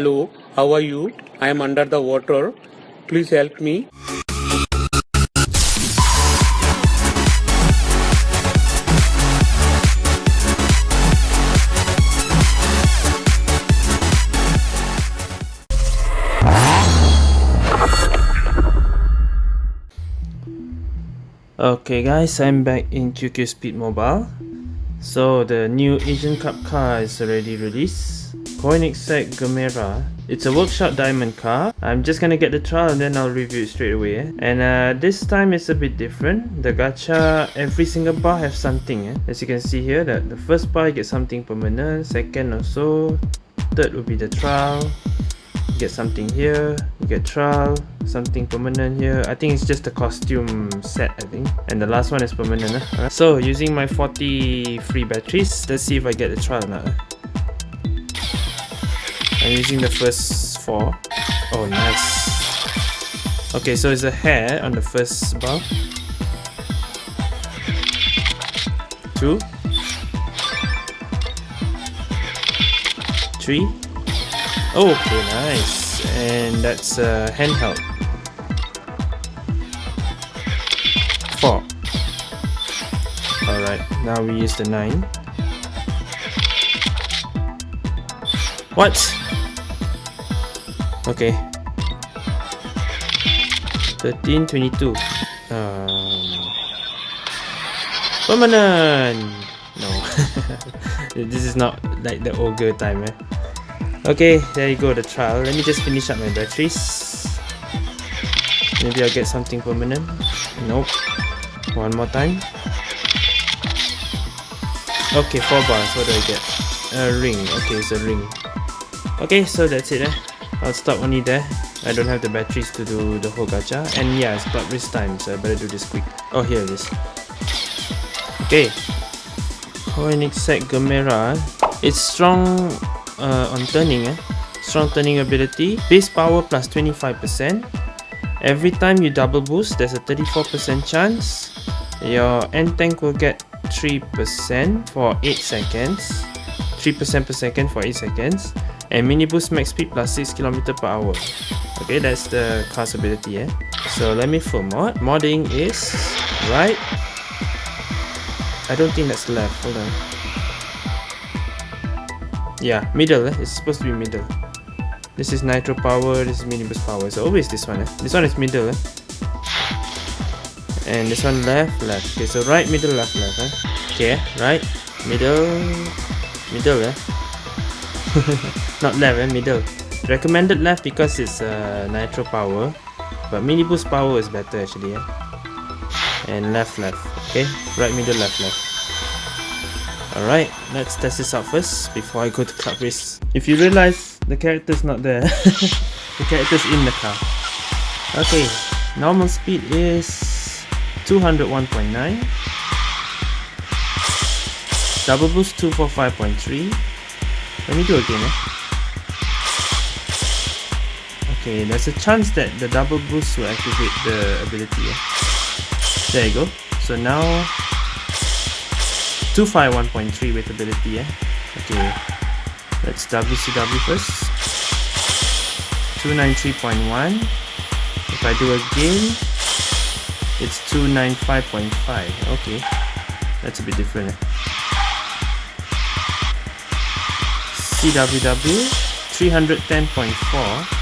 Hello, how are you? I am under the water. Please help me. Okay guys, I'm back in QQ Speed Mobile. So the new Asian Cup car is already released. Koenigsegg Gemera. It's a workshop diamond car. I'm just gonna get the trial and then I'll review it straight away. Eh? And uh, this time it's a bit different. The gacha, every single bar have something. Eh? As you can see here, that the first bar you get something permanent, second or so, third will be the trial, You get something here you get trial something permanent here i think it's just a costume set i think and the last one is permanent eh? so using my 40 free batteries let's see if i get the trial now i'm using the first four oh nice okay so it's a hair on the first bar two three Okay, nice. And that's uh, handheld. Four. Alright, now we use the nine. What? Okay. 13, 22. Um, permanent! No. this is not like the ogre time, eh? Okay, there you go, the trial. Let me just finish up my batteries. Maybe I'll get something permanent. Nope. One more time. Okay, four bars. What do I get? A ring. Okay, it's a ring. Okay, so that's it. Eh? I'll stop only there. I don't have the batteries to do the whole gacha. And yeah, it's club race time, so I better do this quick. Oh, here it is. Okay. Koenigsegg Gemera. It's strong uh, on turning eh? strong turning ability base power plus 25% every time you double boost there's a 34% chance your N tank will get 3% for 8 seconds 3% per second for 8 seconds and mini boost max speed plus 6 km per hour okay that's the class ability eh? so let me full mod modding is right I don't think that's left hold on yeah, middle, eh? it's supposed to be middle. This is nitro power, this is mini boost power. So always this one, eh? This one is middle, eh? And this one left, left. Okay, so right, middle, left, left, eh? Okay, right, middle, middle, eh? Not left, eh? Middle. Recommended left because it's uh, nitro power. But mini boost power is better actually, eh? And left, left. Okay, right, middle, left, left. Alright, let's test this out first before I go to club race. If you realize the character's not there, the character's in the car. Okay, normal speed is 201.9. Double boost 245.3. Let me do again. Eh? Okay, there's a chance that the double boost will activate the ability. There you go. So now 251.3 with ability eh? okay let's WCW first 293.1 if I do again it's 295.5 okay that's a bit different eh? CWW 310.4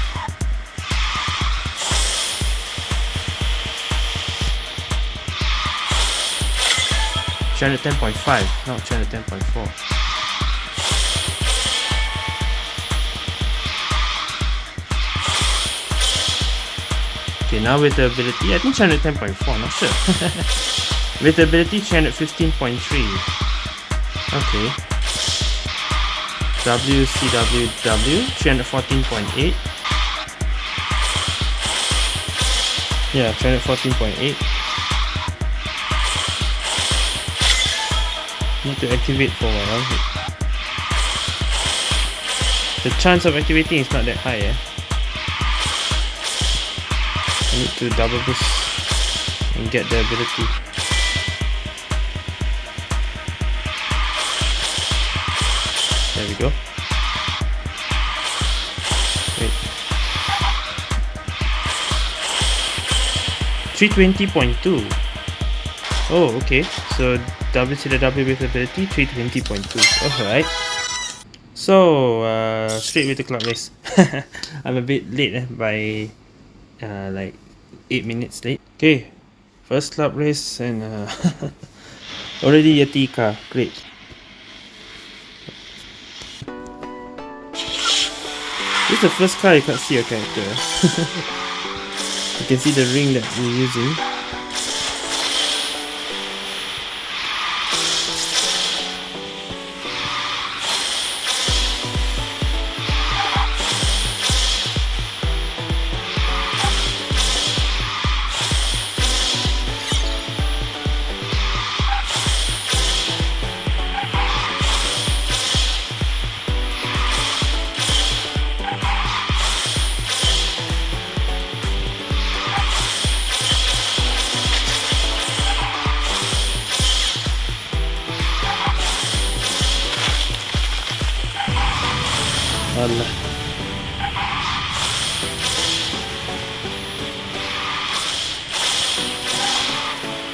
310.5, not 310.4. Okay, now with the ability, I think 310.4, not sure. with the ability, 315.3. Okay. WCWW, 314.8. Yeah, 314.8. Need to activate for a while. The chance of activating is not that high, eh? I need to double boost and get the ability. There we go. Wait. 320.2 Oh, okay. So WCW with ability 320.2. Alright. So, uh, straight with the club race. I'm a bit late eh, by uh, like 8 minutes late. Okay, first club race and uh, already Yeti car. Great. This is the first car you can't see your character. you can see the ring that we're using.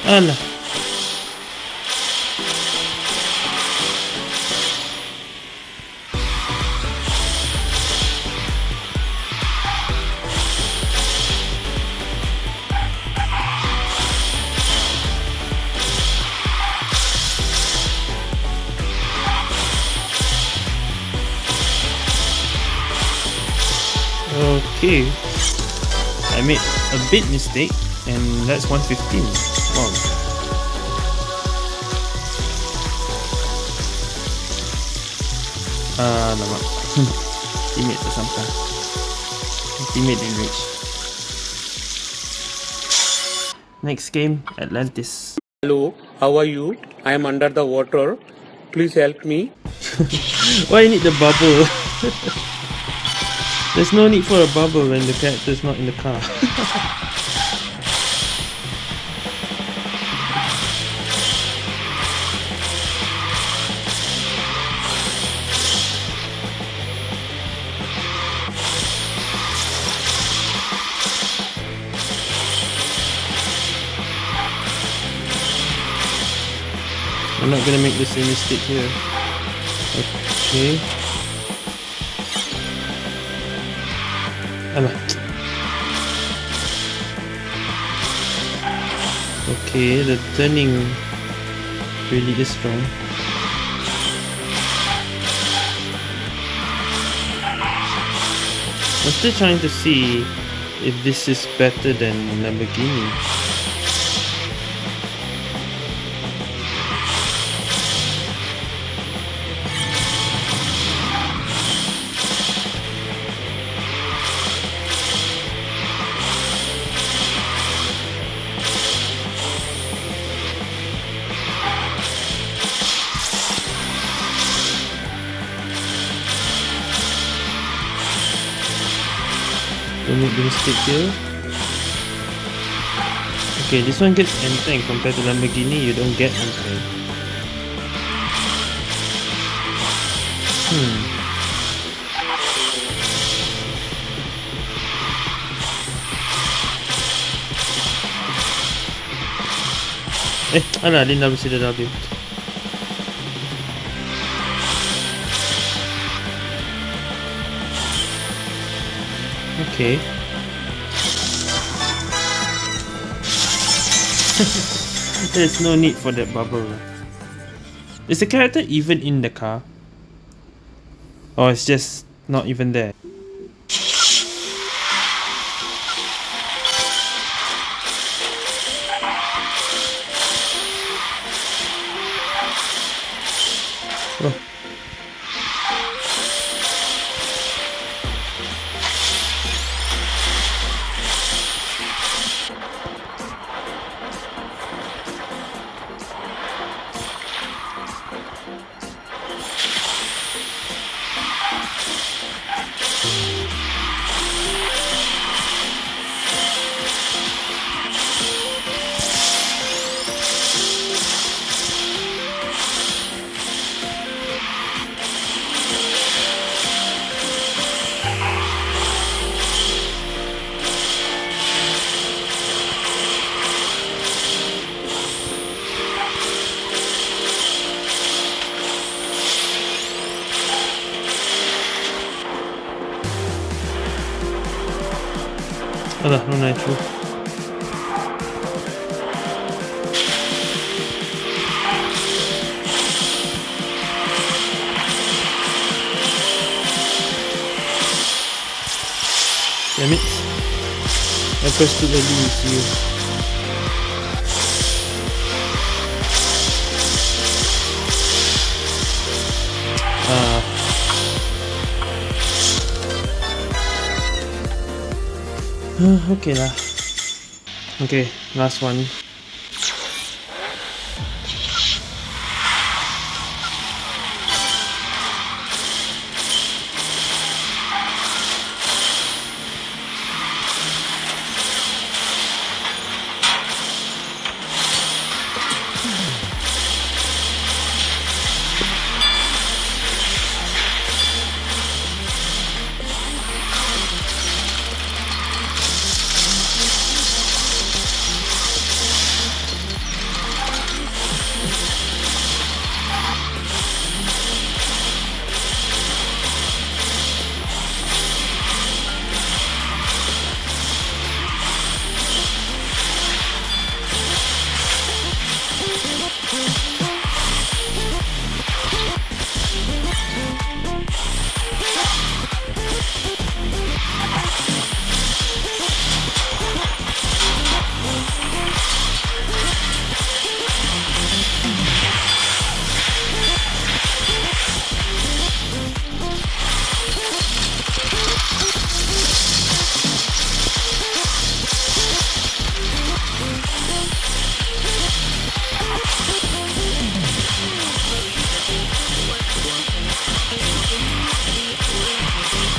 Allah. Okay. I made a bit mistake and that's 115. Ah, lama. Teammate tersampah. Teammate didn't reach. Next game, Atlantis. Hello, how are you? I am under the water. Please help me. Why you need the bubble? There's no need for a bubble when the character's not in the car. I'm not gonna make the same mistake here. Okay. Alah. Okay, the turning really is strong. I'm still trying to see if this is better than Lamborghini. Here. Okay, this one gets N tank compared to Lamborghini, you don't get N tank. Hmm. Eh, alah, dia dah mesti dah habis. Okay. There's no need for that bubble. Is the character even in the car? Or it's just not even there? Alah, no nitro. Damn it. I pressed too early with okay lah. Okay, last one.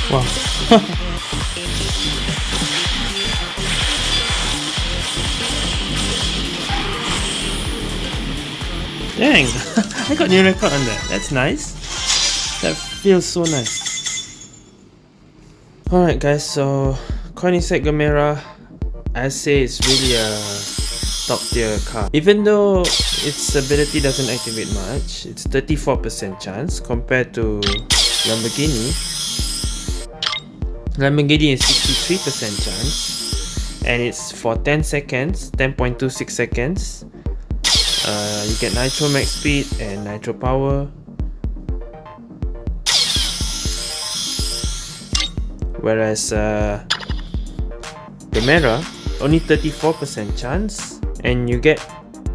Wow. Dang! I got new record on that. That's nice. That feels so nice. Alright guys, so Koenigsegg Gamera, I say it's really a top tier car. Even though its ability doesn't activate much, it's 34% chance compared to Lamborghini. Lamborghini is 63% chance and it's for 10 seconds, 10.26 seconds. Uh, you get nitro max speed and nitro power. Whereas uh, Gamera only 34% chance and you get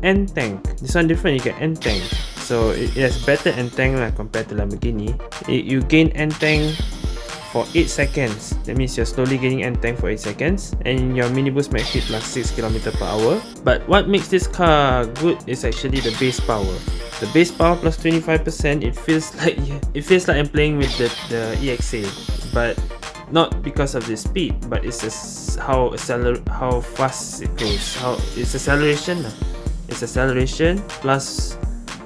N tank. This one different you get N tank. So it, it has better N tank lah compared to Lamborghini. It, you gain N tank for 8 seconds. That means you're slowly gaining N tank for 8 seconds and your mini boost max speed plus 6 km per hour. But what makes this car good is actually the base power. The base power plus 25%, it feels like it feels like I'm playing with the, the EXA. But not because of the speed, but it's just how acceler how fast it goes. How it's acceleration. It's acceleration plus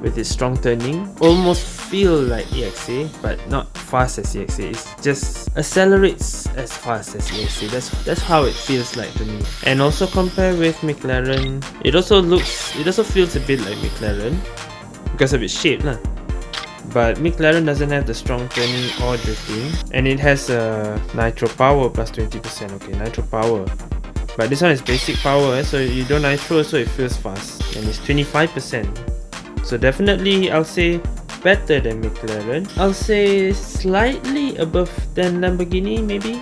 with its strong turning. Almost feel like EXA, but not fast as EXA. It just accelerates as fast as EXA. That's that's how it feels like to me. And also compare with McLaren, it also looks, it also feels a bit like McLaren because of its shape, lah. But McLaren doesn't have the strong turning or drifting, and it has a nitro power plus 20%. Okay, nitro power. But this one is basic power, eh? so you don't nitro, so it feels fast, and it's 25%. So definitely, I'll say better than McLaren. I'll say slightly above than Lamborghini maybe.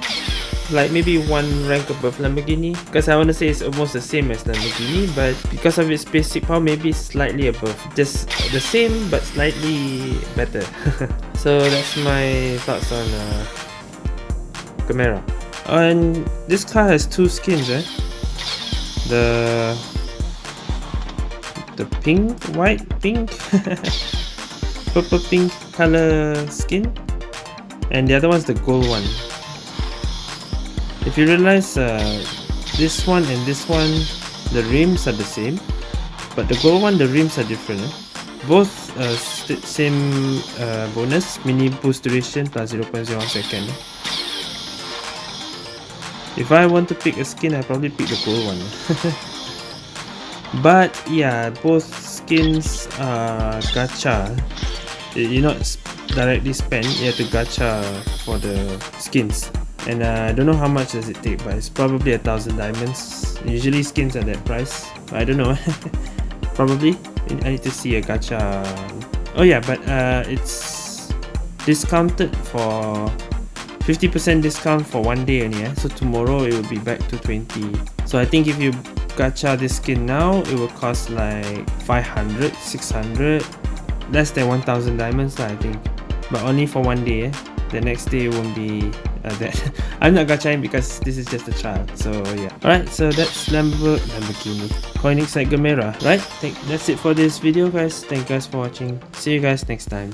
Like maybe one rank above Lamborghini. Because I want to say it's almost the same as Lamborghini. But because of its basic power maybe slightly above. Just the same but slightly better. so that's my thoughts on uh, Gamera. And this car has two skins eh. The the pink, white, pink purple pink color skin and the other one's the gold one if you realize uh, this one and this one the rims are the same but the gold one the rims are different eh? both uh, same uh, bonus mini boost duration plus 0.01 second eh? if I want to pick a skin I probably pick the gold one but yeah both skins are gacha. You not directly spend you have to gacha for the skins. And uh, I don't know how much does it take but it's probably a thousand diamonds. Usually skins are that price I don't know. Probably. I need to see a gacha. Oh yeah but uh, it's discounted for 50% discount for one day only eh? so tomorrow it will be back to 20 so I think if you gacha this skin now it will cost like 500 600 less than 1000 diamonds I think. But only for one day the next day won't be uh, that. I'm not gachaing because this is just a trial so yeah. Alright so that's Lambo Lamborghini. Koenigsegg Gamera right? Thank, that's it for this video guys. Thank you guys for watching. See you guys next time